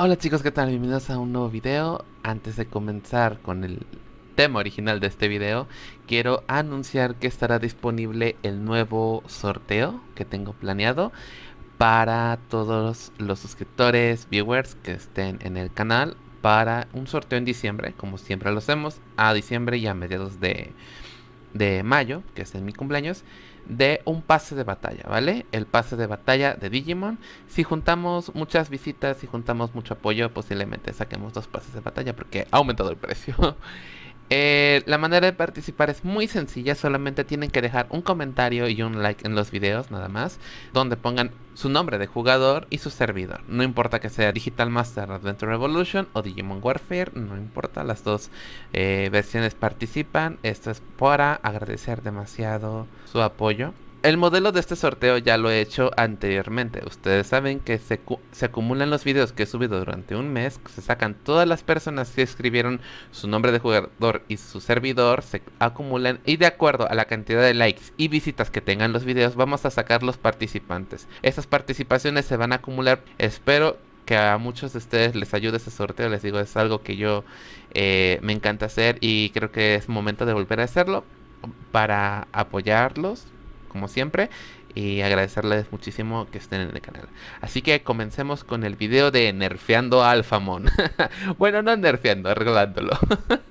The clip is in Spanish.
Hola chicos, ¿qué tal? Bienvenidos a un nuevo video. Antes de comenzar con el tema original de este video, quiero anunciar que estará disponible el nuevo sorteo que tengo planeado para todos los suscriptores, viewers que estén en el canal para un sorteo en diciembre, como siempre lo hacemos, a diciembre y a mediados de, de mayo, que es en mi cumpleaños de un pase de batalla, ¿vale? El pase de batalla de Digimon. Si juntamos muchas visitas, si juntamos mucho apoyo, posiblemente saquemos dos pases de batalla porque ha aumentado el precio. Eh, la manera de participar es muy sencilla, solamente tienen que dejar un comentario y un like en los videos nada más, donde pongan su nombre de jugador y su servidor. No importa que sea Digital Master Adventure Revolution o Digimon Warfare, no importa, las dos eh, versiones participan. Esto es para agradecer demasiado su apoyo. El modelo de este sorteo ya lo he hecho anteriormente. Ustedes saben que se, acumulan los videos que he subido durante un mes. Se sacan todas las personas que escribieron su nombre de jugador y su servidor. Se acumulan y de acuerdo a la cantidad de likes y visitas que tengan los videos vamos a sacar los participantes. Esas participaciones se van a acumular. Espero que a muchos de ustedes les ayude ese sorteo. Les digo, es algo que yo eh, me encanta hacer y creo que es momento de volver a hacerlo para apoyarlos como siempre y agradecerles muchísimo que estén en el canal. Así que comencemos con el video de nerfeando a Alphamon. bueno, no nerfeando, arreglándolo.